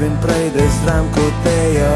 in prejde zram, kot te je.